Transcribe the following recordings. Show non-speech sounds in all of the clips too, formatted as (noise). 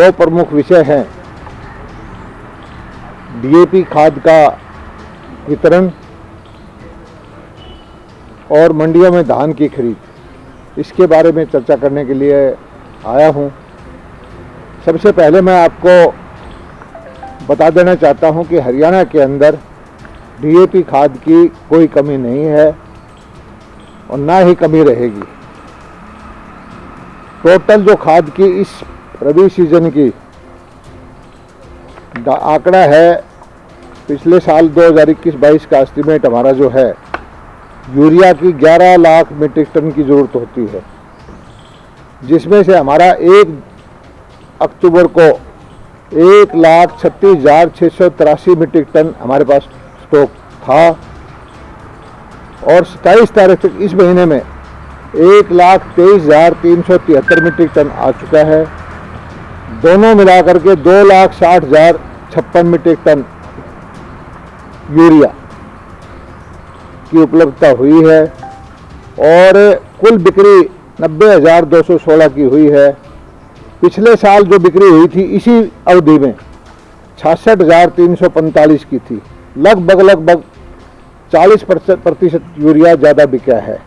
दो प्रमुख विषय हैं। डीएपी खाद का वितरण और मंडियों में धान की खरीद। इसके बारे में चर्चा करने के लिए आया हूँ। सबसे पहले मैं आपको बता देना चाहता हूँ कि हरियाणा के अंदर डीएपी खाद की कोई कमी नहीं है और ना ही कमी रहेगी। टोटल जो खाद की इस रबी सीज़न की। आंकड़ा है, पिछले साल 2021-22 का एस्टीमेट हमारा जो है, यूरिया की 11 लाख मीट्रिक टन की ज़रूरत होती है। जिसमें से हमारा एक अक्टूबर को एक लाख छत्तीस हज़ार छः सौ तिरासी मीट्रिक टन हमारे पास स्टॉक था। और सत्ताईस तारीख तक इस महीने में एक लाख तेईस हज़ार तीन सौ तिहत्तर मीट्रिक टन आ चुका है। दोनों मिलाकर के दो लाख साठ हज़ार छप्पन मीट्रिक टन यूरिया की उपलब्धता हुई है और कुल बिक्री नब्बे हज़ार दो सौ सोलह की हुई है। पिछले साल जो बिक्री हुई थी, इसी अवधि में छियासठ हज़ार तीन सौ पैंतालीस की थी। लगभग लगभग चालीस प्रतिशत यूरिया ज़्यादा बिका है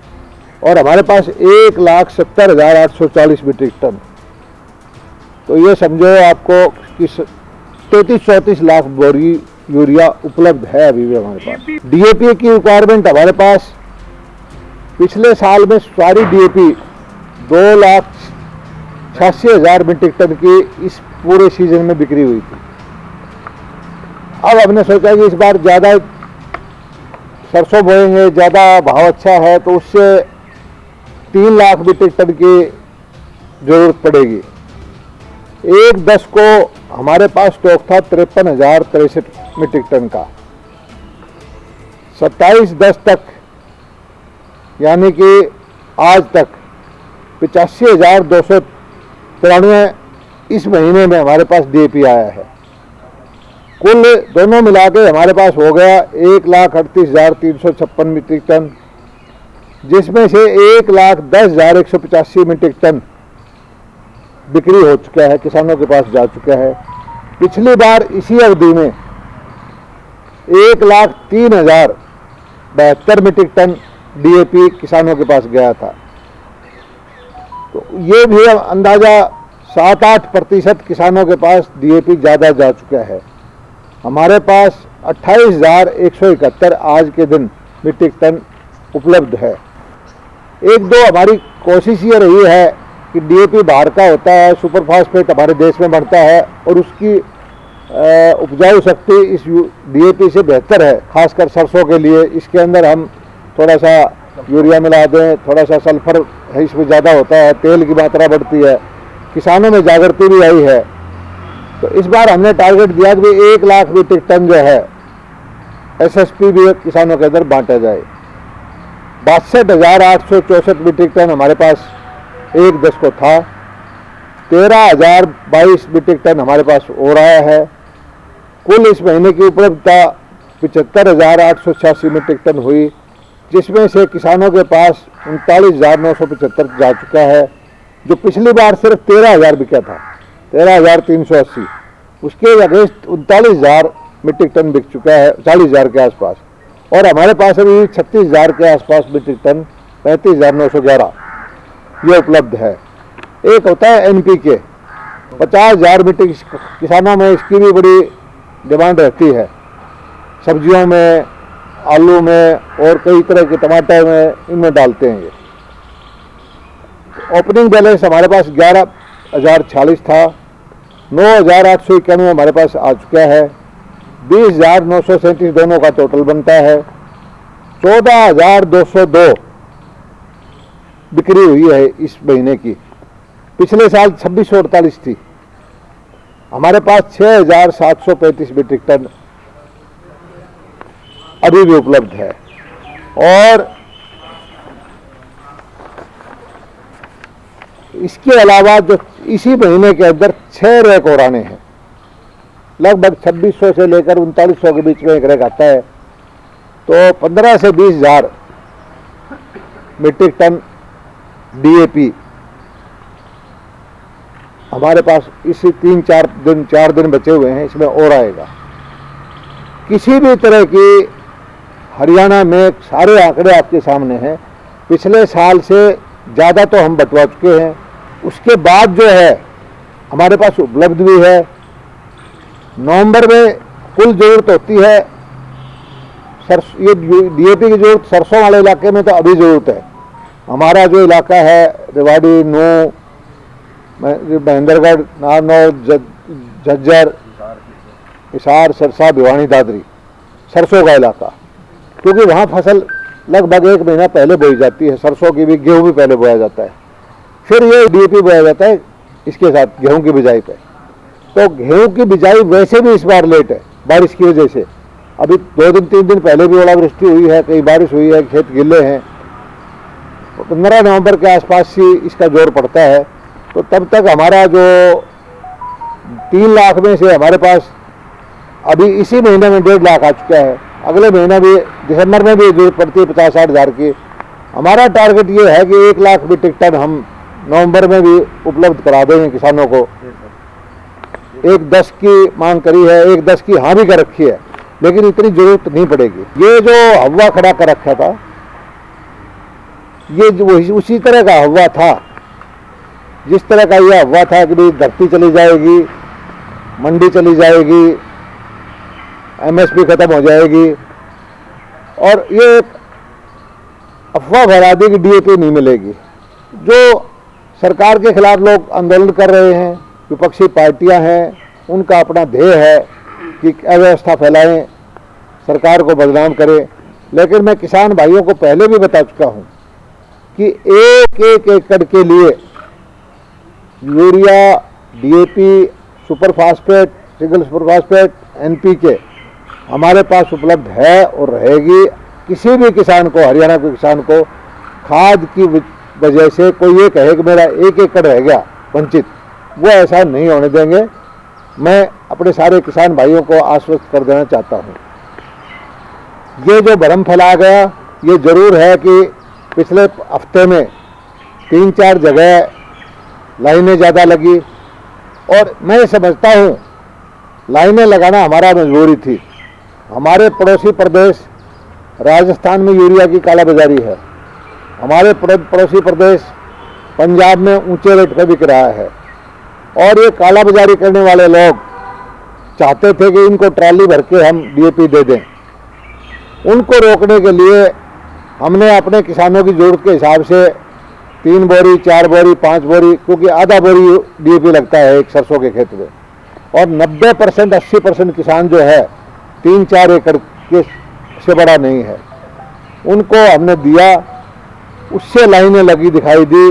और हमारे पास एक लाख सत्तर हज़ार आठ सौ चालीस मीट्रिक टन तो ये समझो आपको कि तैतीस चौंतीस लाख बोरी यूरिया उपलब्ध है अभी भी हमारे पास। डीएपी की रिक्वायरमेंट हमारे पास। पिछले साल में सारी डीएपी दो लाख छियासी हज़ार मीट्रिक टन की इस पूरे सीज़न में बिक्री हुई थी। अब हमने सोचा कि इस बार ज़्यादा सरसों बोएँगे, ज़्यादा भाव अच्छा है तो उससे तीन लाख मीट्रिक टन की ज़रूरत पड़ेगी। एक दस को हमारे पास स्टॉक था तिरपन हज़ार तिरसठ मीट्रिक टन का। सत्ताईस दस तक, यानी कि आज तक पचासी हज़ार दो सौ तिरानवे इस महीने में हमारे पास डीएपी आया है। कुल दोनों मिला के हमारे पास हो गया एक लाख अड़तीस हज़ार तीन सौ छप्पन मीट्रिक टन, जिसमें से एक लाख दस हज़ार एक सौ पचासी मीट्रिक टन बिक्री हो चुका है, किसानों के पास जा चुका है। पिछली बार इसी अवधि में एक लाख तीन हज़ार बहत्तर मीट्रिक टन डीएपी किसानों के पास गया था। तो ये भी अंदाज़ा सात आठ प्रतिशत किसानों के पास डीएपी ज़्यादा जा चुका है। हमारे पास अट्ठाईस हज़ार एक सौ इकहत्तर आज के दिन मीट्रिक टन उपलब्ध है। एक दो हमारी कोशिश ये रही है कि डीएपी बाहर का होता है सुपर फास्फेट हमारे देश में बढ़ता है और उसकी उपजाऊ शक्ति इस डीएपी से बेहतर है, खासकर सरसों के लिए। इसके अंदर हम थोड़ा सा यूरिया मिला दें थोड़ा सा सल्फ़र है, इसमें ज़्यादा होता है, तेल की मात्रा बढ़ती है, किसानों में जागृति भी आई है। तो इस बार हमने टारगेट दिया कि एक लाख मीट्रिक टन जो है एसएसपी भी किसानों के अंदर बांटा जाए। बासठ हज़ार आठ सौ चौंसठ मीट्रिक टन हमारे पास एक दस को था। तेरह हज़ार बाईस मीट्रिक टन हमारे पास हो रहा है। कुल इस महीने की उपलब्धता पिचहत्तर हज़ार आठ सौ छियासी मीट्रिक टन हुई, जिसमें से किसानों के पास उनतालीस हज़ार नौ सौ पचहत्तर जा चुका है, जो पिछली बार सिर्फ़ तेरह हज़ार बिका था। तेरह हज़ार तीन सौ अस्सी। उसके अगेंस्ट उनतालीस हज़ार मीट्रिक टन बिक चुका है, चालीस हज़ार के आसपास। और हमारे पास अभी छत्तीस हज़ार के आसपास मीट्रिक टन, पैंतीस हज़ार नौ सौ ग्यारह। ये उपलब्ध है। एक होता है एनपीके पचास हज़ार मीट्रिक किसानों में इसकी भी बड़ी डिमांड रहती है। सब्जियों में, आलू में और कई तरह के टमाटर में इनमें डालते हैं ये। ओपनिंग बैलेंस हमारे पास ग्यारह हज़ार छियालीस था। नौ हज़ार आठ सौ इक्यानवे हमारे पास आ चुका है। बीस हज़ार नौ सौ सैंतीस दोनों का टोटल बनता है। चौदह हज़ार दो सौ दो बिक्री हुई है इस महीने की। पिछले साल छब्बीस सौ अड़तालीस थी। हमारे पास छः हज़ार सात सौ पैंतीस मीट्रिक टन अभी भी उपलब्ध है। और इसके अलावा जो इसी महीने के अंदर छह रैक और आने हैं। लगभग 2600 से लेकर उनतालीस के बीच में एक रैक आता है। तो 15 से बीस हज़ार मीट्रिक टन डीएपी। हमारे पास इसी तीन, चार दिन चार दिन बचे हुए हैं, इसमें और आएगा। किसी भी तरह की हरियाणा में सारे आंकड़े आपके सामने हैं। पिछले साल से ज़्यादा तो हम बटवा चुके हैं। उसके बाद जो है, हमारे पास उपलब्ध भी है। नवंबर में कुल ज़रूरत होती है, सरस, ये डीएपी की ज़रूरत सरसों वाले इलाके में तो अभी ज़रूरत है। हमारा जो इलाका है, रेवाड़ी नू महेंद्रगढ़ नारनौर झज्जर, हिसार, सरसा, भिवानी, दादरी, सरसों का इलाका। क्योंकि वहाँ फ़सल लगभग एक महीना पहले बोई जाती है, सरसों की भी, गेहूँ भी पहले बोया जाता है। फिर ये डीएपी बोया जाता है, इसके साथ गेहूँ की बिजाई पे। तो गेहूँ की बिजाई वैसे भी इस बार लेट है, बारिश की वजह से। अभी दो दिन, तीन दिन पहले भी ओलावृष्टि हुई है, कई बारिश हुई है, खेत गिले हैं पंद्रह नवंबर के आसपास ही इसका ज़ोर पड़ता है। तो तब तक हमारा जो तीन लाख में से हमारे पास अभी इसी महीने में डेढ़ लाख आ चुका है। अगले महीना भी, दिसंबर में भी ज़रूरत पड़ती है पचास साठ हज़ार की। हमारा टारगेट ये है कि एक लाख मीट्रिक टन हम नवंबर में भी उपलब्ध करा देंगे किसानों को। एक दस की मांग करी है, एक दस की हाँ भी कर रखी है, लेकिन इतनी ज़रूरत नहीं पड़ेगी। ये जो हवा खड़ा कर रखा था ये उसी तरह का हवा था। जिस तरह का यह हवा था कि भाई धरती चली जाएगी, मंडी चली जाएगी एमएसपी खत्म हो जाएगी। और ये अफवाह फैला दी कि डीएपी नहीं मिलेगी। जो सरकार के खिलाफ लोग आंदोलन कर रहे हैं, विपक्षी पार्टियाँ हैं, उनका अपना ध्येय है कि अव्यवस्था फैलाएँ, सरकार को बदनाम करें। लेकिन मैं किसान भाइयों को पहले भी बता चुका हूँ कि एक एक एकड़ के लिए urea DAP super phosphate single super phosphate NPK हमारे पास उपलब्ध है और रहेगी। किसी भी किसान को, हरियाणा के किसान को खाद की वजह से कोई ये कहे कि मेरा एक एकड़ रह गया, वंचित, वो ऐसा नहीं होने देंगे। मैं अपने सारे किसान भाइयों को आश्वस्त कर देना चाहता हूँ। ये जो भरम फैला गया, ये ज़रूर है कि पिछले हफ़्ते में तीन चार जगह लाइनें ज़्यादा लगी और मैं समझता हूँ, लाइनें लगाना हमारा मजबूरी थी। हमारे पड़ोसी प्रदेश राजस्थान में यूरिया की कालाबाजारी है। हमारे पड़ोसी प्रदेश पंजाब में ऊँचे रेट पर बिक रहा है। और ये कालाबाजारी करने वाले लोग चाहते थे कि इनको ट्रॉली भर के हम डीएपी दे दें। उनको रोकने के लिए हमने अपने किसानों की ज़रूरत के हिसाब से तीन बोरी, चार बोरी, पाँच बोरी, क्योंकि आधा बोरी डीएपी लगता है एक सरसों के खेत में। और 90 परसेंट, अस्सी परसेंट किसान जो है, तीन चार एकड़ के से बड़ा नहीं है। उनको हमने दिया, उससे लाइनें लगी दिखाई दी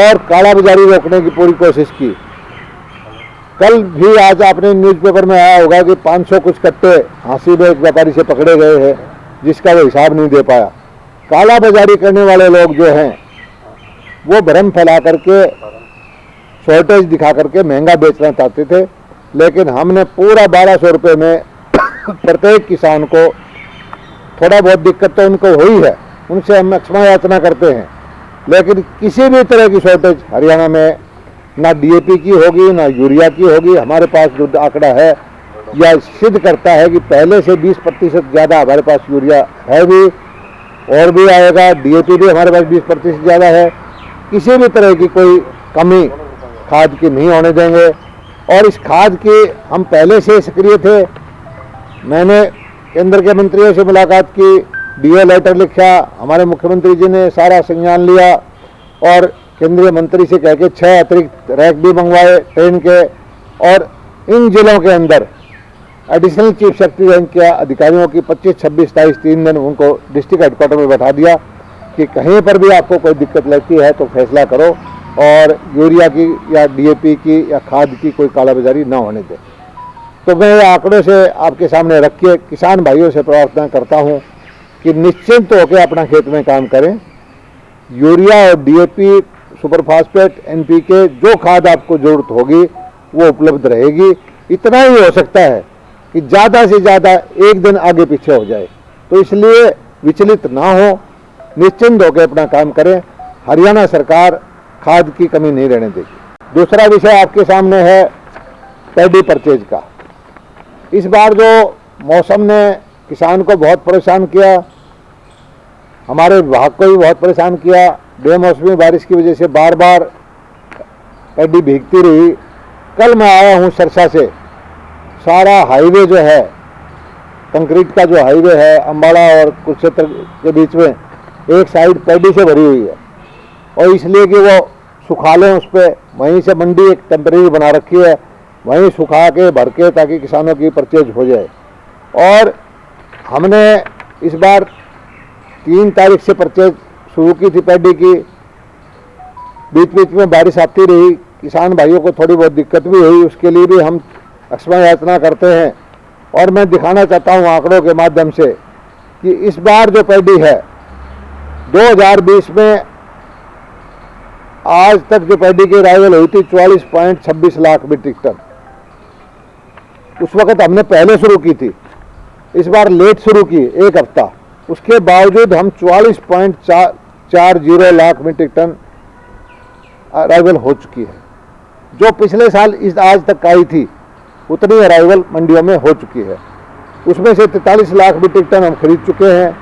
और काला बाजारी रोकने की पूरी कोशिश की। कल भी आज आपने न्यूज़पेपर में आया होगा कि 500 कुछ कट्टे हाँसी में एक व्यापारी से पकड़े गए हैं, जिसका वो हिसाब नहीं दे पाया। काला बाजारी करने वाले लोग जो हैं, वो भ्रम फैला करके शॉर्टेज दिखा करके महँगा बेचना चाहते थे, लेकिन हमने पूरा बारह सौ रुपये में (coughs) प्रत्येक किसान को थोड़ा बहुत दिक्कत तो उनको हुई है, उनसे हम क्षमा याचना करते हैं। लेकिन किसी भी तरह की शॉर्टेज हरियाणा में, ना डीएपी की होगी, ना यूरिया की होगी, हमारे पास जो आंकड़ा है यह सिद्ध करता है कि पहले से 20 प्रतिशत ज़्यादा हमारे पास यूरिया है भी और भी आएगा डीएपी भी हमारे पास 20 प्रतिशत ज़्यादा है। किसी भी तरह की कोई कमी खाद की नहीं होने देंगे। और इस खाद की हम पहले से सक्रिय थे। मैंने केंद्र के मंत्रियों से मुलाकात की डीओ लेटर लिखा, हमारे मुख्यमंत्री जी ने सारा संज्ञान लिया और केंद्रीय मंत्री से कह के छः अतिरिक्त रैक भी मंगवाए ट्रेन के। और इन जिलों के अंदर एडिशनल चीफ सेक्रेटरी रैंक के अधिकारियों की 25, 26, 27 तीन दिन उनको डिस्ट्रिक्ट हेडक्वार्टर में बैठा दिया कि कहीं पर भी आपको कोई दिक्कत लगती है तो फैसला करो और यूरिया की या डीएपी की या खाद की कोई कालाबाजारी ना होने दे। तो मैं आंकड़ों से आपके सामने रख के किसान भाइयों से प्रार्थना करता हूँ कि निश्चिंत तो होकर अपना खेत में काम करें। यूरिया और डीएपी सुपर फास्फेट एनपीके जो खाद आपको ज़रूरत होगी वो उपलब्ध रहेगी। इतना ही हो सकता है कि ज़्यादा से ज़्यादा एक दिन आगे पीछे हो जाए। तो इसलिए विचलित ना हो, निश्चिंत होकर अपना काम करें। हरियाणा सरकार खाद की कमी नहीं रहने देगी। दूसरा विषय आपके सामने है, पैडी परचेज का। इस बार जो मौसम ने किसान को बहुत परेशान किया, हमारे विभाग को भी बहुत परेशान किया, बेमौसमी बारिश की वजह से बार बार पैडी भीगती रही। कल मैं आया हूँ सरसा से। सारा हाईवे जो है, कंक्रीट का जो हाईवे है अम्बाड़ा और कुरुक्षेत्र के बीच में, एक साइड पैडी से भरी हुई है। और इसलिए कि वो सुखा लें उस पर वहीं से मंडी एक टेम्परेरी बना रखी है, वहीं सुखा के, भर के, ताकि किसानों की परचेज हो जाए। और हमने इस बार तीन तारीख से परचेज शुरू की थी पैडी की। बीच बीच में बारिश आती रही, किसान भाइयों को थोड़ी बहुत दिक्कत भी हुई, उसके लिए भी हम अक्षमा याचना करते हैं। और मैं दिखाना चाहता हूँ आंकड़ों के माध्यम से कि इस बार जो पैडी है 2020 में आज तक जो पैडी की अराइवल हुई थी, चौवालीस पॉइंट छब्बीस लाख मीट्रिक टन। उस वक्त हमने पहले शुरू की थी, इस बार लेट शुरू की, एक हफ़्ता। उसके बावजूद हम चौवालीस पॉइंट चार चार zero lakh metric tonne arrival हो चुकी है, जो पिछले साल इस आज तक आई थी। उतनी अराइवल मंडियों में हो चुकी है। उसमें से तैतालीस लाख मीट्रिक टन हम खरीद चुके हैं।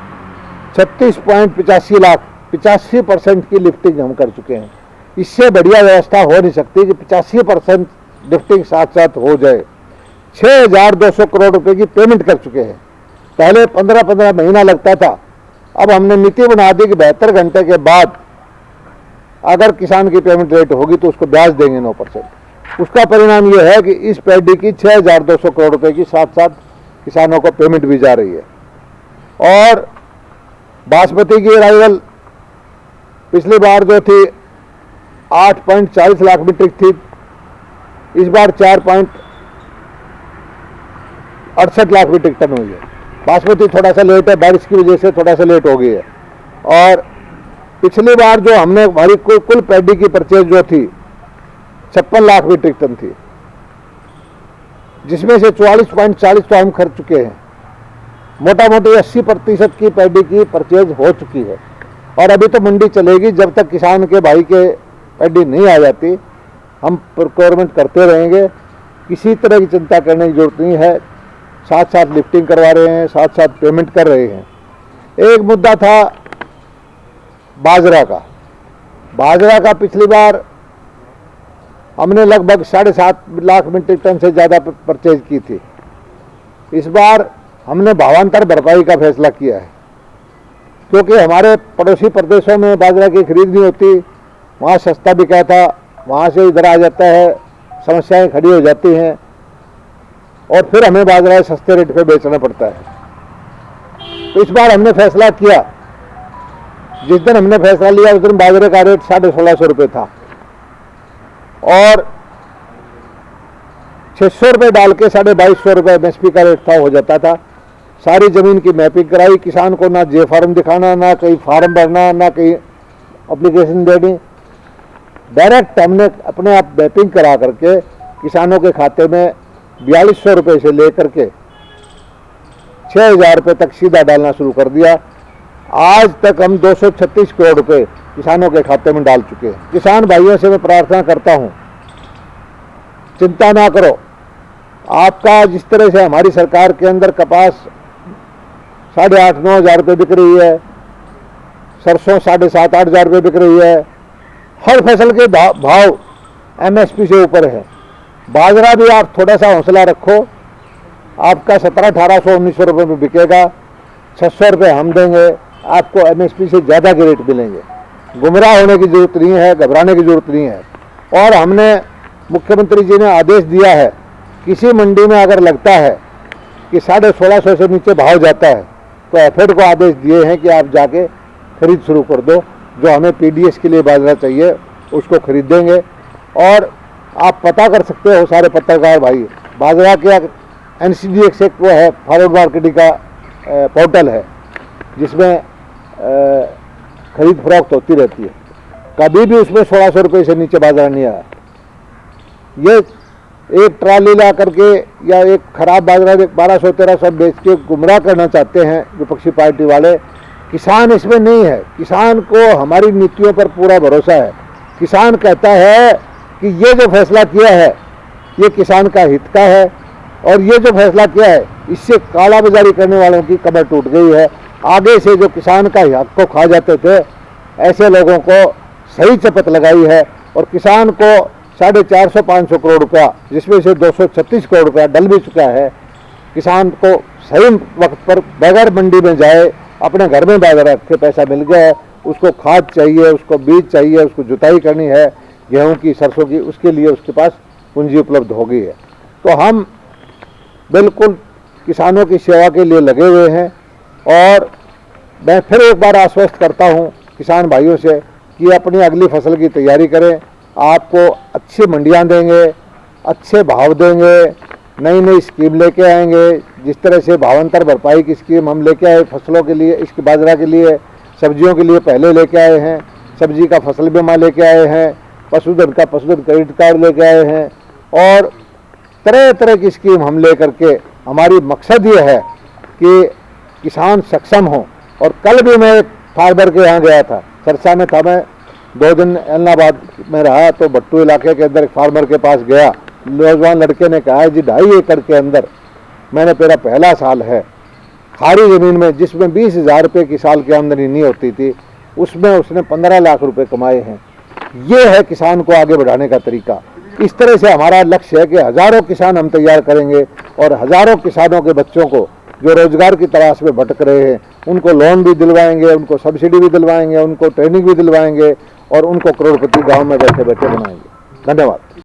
छत्तीस पॉइंट पिचासी लाख, पिचासी परसेंट की लिफ्टिंग हम कर चुके हैं। इससे बढ़िया व्यवस्था हो नहीं सकती कि पिचासी परसेंट लिफ्टिंग साथ साथ हो जाए। छः हज़ार दो सौ करोड़ रुपए की पेमेंट कर चुके हैं। पहले पंद्रह पंद्रह महीना लगता था। अब हमने नीति बना दी कि बहत्तर घंटे के बाद अगर किसान की पेमेंट रेट होगी तो उसको ब्याज देंगे नौ परसेंट। उसका परिणाम यह है कि इस पैडी की छः हज़ार दो सौ करोड़ रुपए की साथ साथ किसानों को पेमेंट भी जा रही है। और बासमती की अराइवल पिछली बार जो थी, आठ पॉइंट चालीस लाख मीट्रिक थी। इस बार चार पॉइंट अड़सठ लाख मीट्रिक टन हुई है। बासमती थोड़ा सा लेट है, बारिश की वजह से थोड़ा सा लेट हो गई है। और पिछली बार जो हमने, हमारी कुल पैडी की परचेज जो थी छप्पन लाख मीट्रिक टन थी। जिसमें से चौवालीस पॉइंट चालीस तो हम खर्च चुके हैं। मोटा मोटी अस्सी प्रतिशत की पैडी की परचेज हो चुकी है। और अभी तो मंडी चलेगी जब तक किसान के भाई के पैडी नहीं आ जाती। हम प्रोक्योरमेंट करते रहेंगे। किसी तरह की चिंता करने की ज़रूरत नहीं है। साथ साथ लिफ्टिंग करवा रहे हैं साथ साथ पेमेंट कर रहे हैं। एक मुद्दा था बाजरा का। बाजरा का पिछली बार हमने लगभग साढ़े सात लाख मीट्रिक टन से ज़्यादा परचेज की थी। इस बार हमने भावांतर भरपाई का फैसला किया है। क्योंकि हमारे पड़ोसी प्रदेशों में बाजरा की खरीद नहीं होती, वहाँ सस्ता बिका था वहाँ से इधर आ जाता है, समस्याएँ खड़ी हो जाती हैं, और फिर हमें बाजरा सस्ते रेट पे बेचना पड़ता है। तो इस बार हमने फैसला किया। जिस दिन हमने फैसला लिया, उस दिन बाजरे का रेट साढ़े सोलह सौ रुपये था। और छः सौ रुपये डाल के साढ़े बाईस सौ रुपये एम एस पी का रेट था, हो जाता था। सारी ज़मीन की मैपिंग कराई, किसान को ना जे फार्म दिखाना, ना कहीं फार्म भरना, ना कहीं अप्लीकेशन देनी। डायरेक्ट हमने अपने आप मैपिंग करा करके किसानों के खाते में बयालीस सौ रुपये से लेकर के छः हज़ार रुपये तक सीधा डालना शुरू कर दिया। आज तक हम 236 करोड़ रुपए किसानों के खाते में डाल चुके हैं। किसान भाइयों से मैं प्रार्थना करता हूँ, चिंता ना करो। आपका जिस तरह से हमारी सरकार के अंदर कपास साढ़े आठ, नौ हज़ार रुपये बिक रही है, सरसों साढ़े सात, आठ हज़ार रुपये बिक रही है, हर फ़सल के भाव एमएसपी से ऊपर है। बाजरा भी आप थोड़ा सा हौसला रखो, आपका सत्रह, अठारह, सौ, उन्नीस सौ रुपये में बिकेगा छः सौ रुपये हम देंगे, आपको एमएसपी से ज़्यादा के रेट मिलेंगे। गुमराह होने की ज़रूरत नहीं है, घबराने की ज़रूरत नहीं है। और हमने मुख्यमंत्री जी ने आदेश दिया है, किसी मंडी में अगर लगता है कि साढ़े सोलह सौ से नीचे भाव जाता है तो एफेड को आदेश दिए हैं कि आप जाके खरीद शुरू कर दो। जो हमें पीडीएस के लिए बाजरा चाहिए, उसको खरीदेंगे और आप पता कर सकते हो, सारे पत्रकार भाई, बाजरा के एन सी डी एक्स एक वो है फॉरवर्ड मार्केटिंग का पोर्टल है, जिसमें खरीद फरोख्त होती रहती है। कभी भी उसमें सोलह सौ रुपये से नीचे बाज़ार नहीं आया। ये एक ट्राली ला करके या एक खराब बाज़ार बारह सौ, तेरह सौ बेच के गुमराह करना चाहते हैं विपक्षी पार्टी वाले, किसान इसमें नहीं है। किसान को हमारी नीतियों पर पूरा भरोसा है। किसान कहता है कि ये जो फैसला किया है, ये किसान का हित का है और ये जो फैसला किया है, इससे काला बाजारी करने वालों की कमर टूट गई है। आगे से जो किसान का हक को खा जाते थे, ऐसे लोगों को सही चपत लगाई है और किसान को साढ़े चार सौ, पाँच सौ करोड़ रुपया, जिसमें से दो सौ छत्तीस करोड़ रुपया डल भी चुका है, किसान को सही वक्त पर बगैर मंडी में जाए, अपने घर में बैग रख के पैसा मिल गया है उसको खाद चाहिए, उसको बीज चाहिए, उसको जुताई करनी है, गेहूँ की, सरसों की, उसके लिए उसके पास पूंजी उपलब्ध हो गई है। तो हम बिल्कुल किसानों की सेवा के लिए लगे हुए हैं और मैं फिर एक बार आश्वस्त करता हूँ किसान भाइयों से कि अपनी अगली फ़सल की तैयारी करें। आपको अच्छी मंडियाँ देंगे, अच्छे भाव देंगे नई नई स्कीम लेके आएँगे। जिस तरह से भावांतर भरपाई की स्कीम हम लेके आए फ़सलों के लिए इसके बाजरा के लिए, सब्जियों के लिए पहले लेके आए हैं, सब्ज़ी का फ़सल बीमा लेके आए हैं, पशुधन का पशुधन क्रेडिट कार्ड लेके आए हैं और तरह तरह की स्कीम हम ले करके हमारी मकसद ये है कि किसान सक्षम हो। और कल भी मैं फार्मर के यहाँ गया था। सरसा में था मैं। दो दिन एलनाबाद में रहा तो भट्टू इलाके के अंदर एक फार्मर के पास गया। नौजवान लड़के ने कहा, जी, ढाई एकड़ के अंदर मैंने मेरा पहला साल है। खारी ज़मीन में जिसमें बीस हज़ार रुपये की साल की आमदनी नहीं होती थी, उसमें उसने पंद्रह लाख रुपए कमाए हैं। ये है किसान को आगे बढ़ाने का तरीका। इस तरह से हमारा लक्ष्य है कि हज़ारों किसान हम तैयार करेंगे और हज़ारों किसानों के बच्चों को जो रोज़गार की तलाश में भटक रहे हैं, उनको लोन भी दिलवाएँगे, उनको सब्सिडी भी दिलवाएँगे, उनको ट्रेनिंग भी दिलवाएँगे और उनको करोड़पति गाँव में बैठे बैठे बनाएँगे। धन्यवाद।